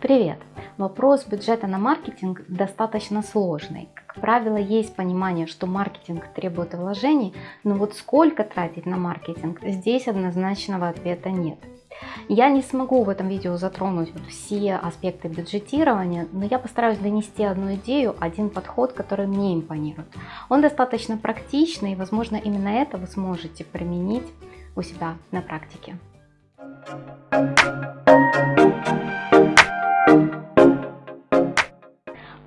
Привет! Вопрос бюджета на маркетинг достаточно сложный. Как правило, есть понимание, что маркетинг требует вложений, но вот сколько тратить на маркетинг, здесь однозначного ответа нет. Я не смогу в этом видео затронуть все аспекты бюджетирования, но я постараюсь донести одну идею, один подход, который мне импонирует. Он достаточно практичный и, возможно, именно это вы сможете применить у себя на практике.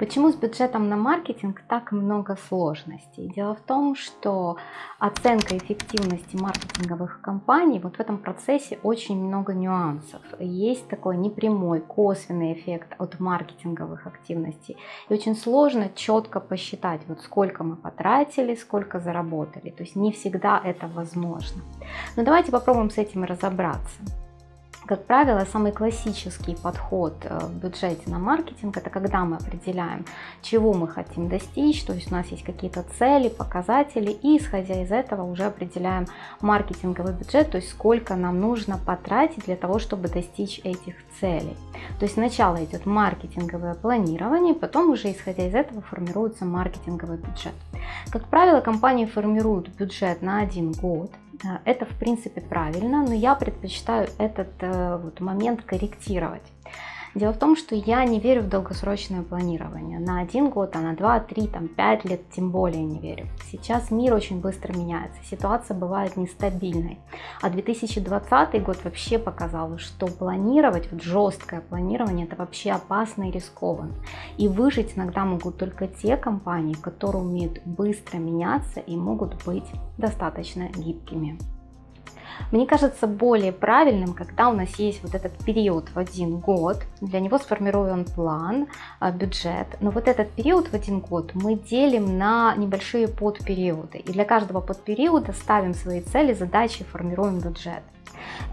Почему с бюджетом на маркетинг так много сложностей? Дело в том, что оценка эффективности маркетинговых компаний, вот в этом процессе очень много нюансов. Есть такой непрямой, косвенный эффект от маркетинговых активностей. И очень сложно четко посчитать, вот сколько мы потратили, сколько заработали. То есть не всегда это возможно. Но давайте попробуем с этим разобраться. Как правило, самый классический подход э, в бюджете на маркетинг, это когда мы определяем, чего мы хотим достичь, то есть у нас есть какие-то цели, показатели, и исходя из этого уже определяем маркетинговый бюджет, то есть сколько нам нужно потратить для того, чтобы достичь этих целей. То есть сначала идет маркетинговое планирование, потом уже исходя из этого формируется маркетинговый бюджет. Как правило, компании формируют бюджет на один год, это в принципе правильно, но я предпочитаю этот э, вот момент корректировать. Дело в том, что я не верю в долгосрочное планирование. На один год, а на два, три, там, пять лет тем более не верю. Сейчас мир очень быстро меняется, ситуация бывает нестабильной. А 2020 год вообще показал, что планировать, вот жесткое планирование, это вообще опасно и рискованно. И выжить иногда могут только те компании, которые умеют быстро меняться и могут быть достаточно гибкими. Мне кажется более правильным, когда у нас есть вот этот период в один год, для него сформирован план, а, бюджет, но вот этот период в один год мы делим на небольшие подпериоды, и для каждого подпериода ставим свои цели, задачи, формируем бюджет.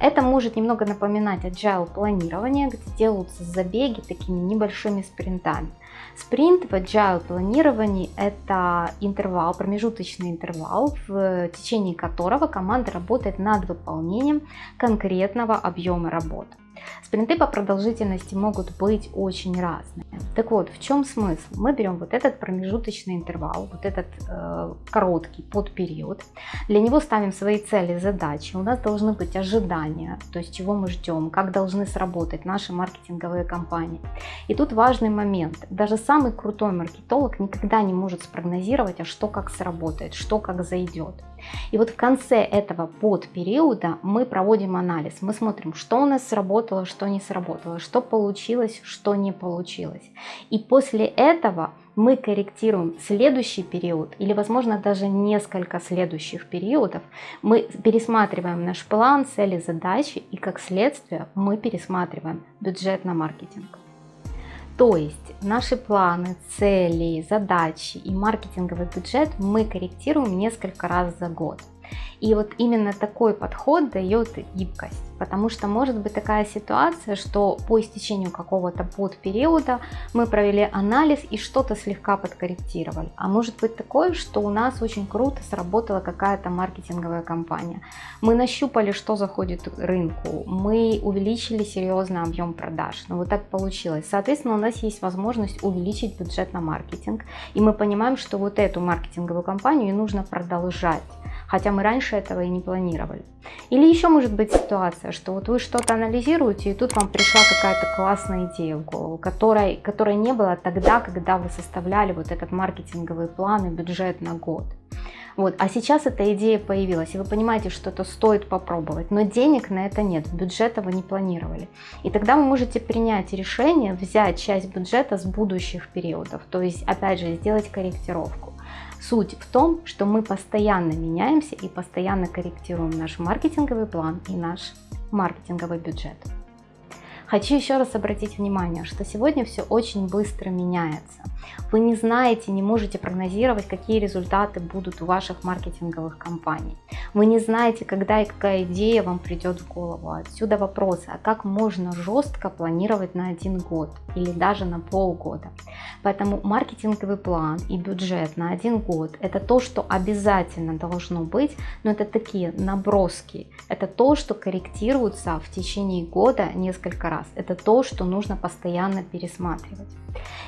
Это может немного напоминать agile планирование, где делаются забеги такими небольшими спринтами. Спринт в agile планировании – это интервал, промежуточный интервал, в течение которого команда работает над выполнением конкретного объема работы. Спринты по продолжительности могут быть очень разные. Так вот, в чем смысл? Мы берем вот этот промежуточный интервал, вот этот э, короткий подпериод, для него ставим свои цели, задачи, у нас должны быть ожидания, то есть чего мы ждем, как должны сработать наши маркетинговые кампании. И тут важный момент, даже самый крутой маркетолог никогда не может спрогнозировать, а что как сработает, что как зайдет. И вот в конце этого подпериода мы проводим анализ. Мы смотрим, что у нас сработало, что не сработало, что получилось, что не получилось. И после этого мы корректируем следующий период или, возможно, даже несколько следующих периодов. Мы пересматриваем наш план, цели, задачи и, как следствие, мы пересматриваем бюджет на маркетинг. То есть наши планы, цели, задачи и маркетинговый бюджет мы корректируем несколько раз за год. И вот именно такой подход дает гибкость. Потому что может быть такая ситуация, что по истечению какого-то подпериода мы провели анализ и что-то слегка подкорректировали. А может быть такое, что у нас очень круто сработала какая-то маркетинговая кампания. Мы нащупали, что заходит рынку, мы увеличили серьезно объем продаж. Но вот так получилось. Соответственно, у нас есть возможность увеличить бюджет на маркетинг. И мы понимаем, что вот эту маркетинговую кампанию нужно продолжать хотя мы раньше этого и не планировали. Или еще может быть ситуация, что вот вы что-то анализируете, и тут вам пришла какая-то классная идея в голову, которой, которой не было тогда, когда вы составляли вот этот маркетинговый план и бюджет на год. Вот. А сейчас эта идея появилась, и вы понимаете, что это стоит попробовать, но денег на это нет, бюджета вы не планировали. И тогда вы можете принять решение взять часть бюджета с будущих периодов, то есть опять же сделать корректировку. Суть в том, что мы постоянно меняемся и постоянно корректируем наш маркетинговый план и наш маркетинговый бюджет. Хочу еще раз обратить внимание, что сегодня все очень быстро меняется. Вы не знаете, не можете прогнозировать, какие результаты будут у ваших маркетинговых кампаний. Вы не знаете, когда и какая идея вам придет в голову. Отсюда вопрос, а как можно жестко планировать на один год или даже на полгода. Поэтому маркетинговый план и бюджет на один год это то, что обязательно должно быть, но это такие наброски. Это то, что корректируется в течение года несколько раз. Это то, что нужно постоянно пересматривать.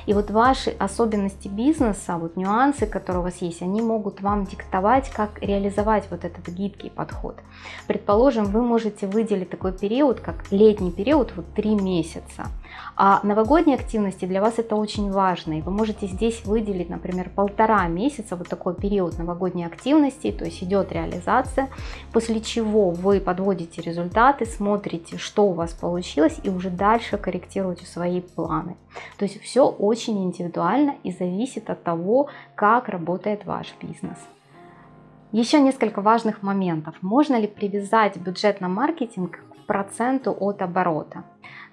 И вот ваши особенности бизнеса, вот нюансы, которые у вас есть, они могут вам диктовать, как реализовать вот этот гибкий подход. Предположим, вы можете выделить такой период, как летний период, вот три месяца. А новогодние активности для вас это очень важно, и вы можете здесь выделить, например, полтора месяца, вот такой период новогодней активности, то есть идет реализация, после чего вы подводите результаты, смотрите, что у вас получилось, и уже дальше корректируете свои планы. То есть все очень индивидуально и зависит от того, как работает ваш бизнес. Еще несколько важных моментов. Можно ли привязать бюджет на маркетинг проценту от оборота?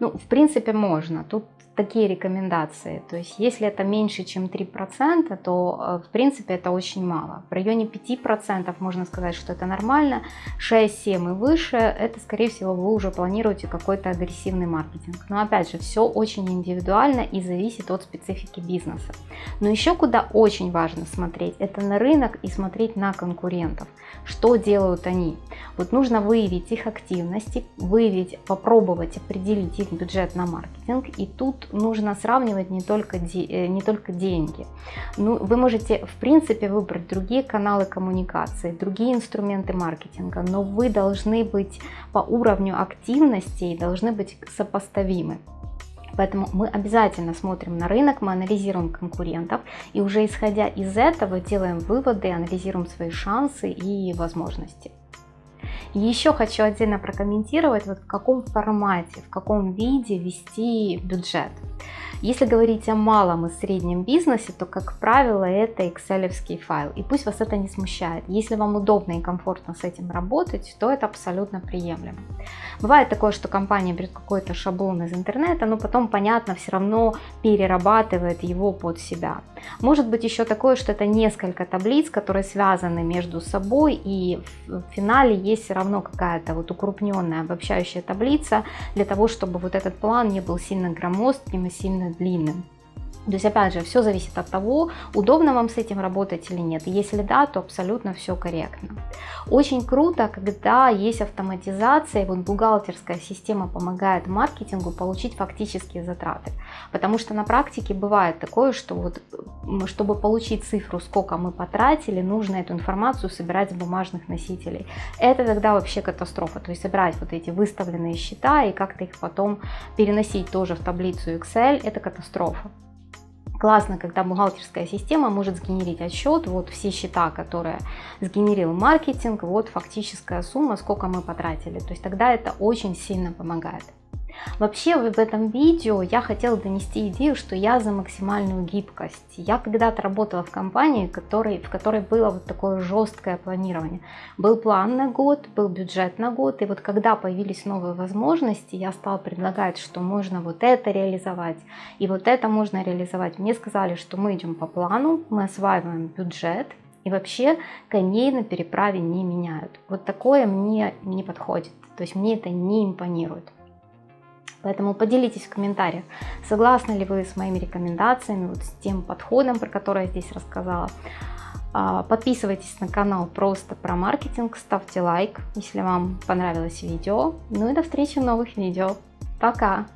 Ну, в принципе, можно. Тут такие рекомендации. То есть, если это меньше, чем 3%, то, э, в принципе, это очень мало. В районе 5% можно сказать, что это нормально. 6-7 и выше, это, скорее всего, вы уже планируете какой-то агрессивный маркетинг. Но, опять же, все очень индивидуально и зависит от специфики бизнеса. Но еще куда очень важно смотреть, это на рынок и смотреть на конкурентов. Что делают они? Вот нужно выявить их активности, выявить, попробовать определить их бюджет на маркетинг. И тут нужно сравнивать не только, э, не только деньги. Ну, вы можете, в принципе, выбрать другие каналы коммуникации, другие инструменты маркетинга, но вы должны быть по уровню активности и должны быть сопоставимы. Поэтому мы обязательно смотрим на рынок, мы анализируем конкурентов и уже исходя из этого делаем выводы, анализируем свои шансы и возможности. Еще хочу отдельно прокомментировать, вот в каком формате, в каком виде вести бюджет. Если говорить о малом и среднем бизнесе, то, как правило, это excel файл. И пусть вас это не смущает. Если вам удобно и комфортно с этим работать, то это абсолютно приемлемо. Бывает такое, что компания берет какой-то шаблон из интернета, но потом, понятно, все равно перерабатывает его под себя. Может быть еще такое, что это несколько таблиц, которые связаны между собой, и в финале есть все равно какая-то вот укрупненная обобщающая таблица для того, чтобы вот этот план не был сильно громоздким и сильно длинным. То есть, опять же, все зависит от того, удобно вам с этим работать или нет. Если да, то абсолютно все корректно. Очень круто, когда есть автоматизация, вот бухгалтерская система помогает маркетингу получить фактические затраты. Потому что на практике бывает такое, что вот, чтобы получить цифру, сколько мы потратили, нужно эту информацию собирать с бумажных носителей. Это тогда вообще катастрофа. То есть собирать вот эти выставленные счета и как-то их потом переносить тоже в таблицу Excel, это катастрофа. Классно, когда бухгалтерская система может сгенерить отчет, вот все счета, которые сгенерил маркетинг, вот фактическая сумма, сколько мы потратили. То есть тогда это очень сильно помогает. Вообще в этом видео я хотела донести идею, что я за максимальную гибкость. Я когда-то работала в компании, который, в которой было вот такое жесткое планирование. Был план на год, был бюджет на год, и вот когда появились новые возможности, я стала предлагать, что можно вот это реализовать, и вот это можно реализовать. Мне сказали, что мы идем по плану, мы осваиваем бюджет, и вообще коней на переправе не меняют. Вот такое мне не подходит, то есть мне это не импонирует. Поэтому поделитесь в комментариях, согласны ли вы с моими рекомендациями, вот с тем подходом, про который я здесь рассказала. А, подписывайтесь на канал просто про маркетинг, ставьте лайк, если вам понравилось видео. Ну и до встречи в новых видео. Пока!